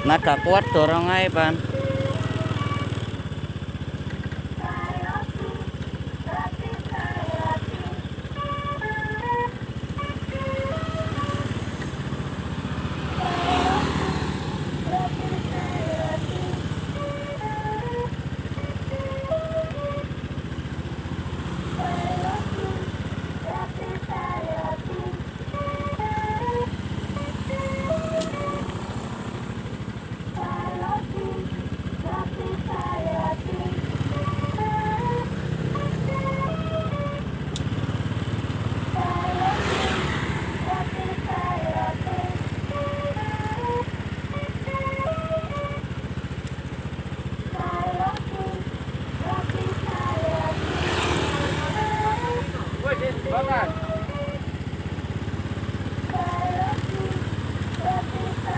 Nada kuat dorong aja pan.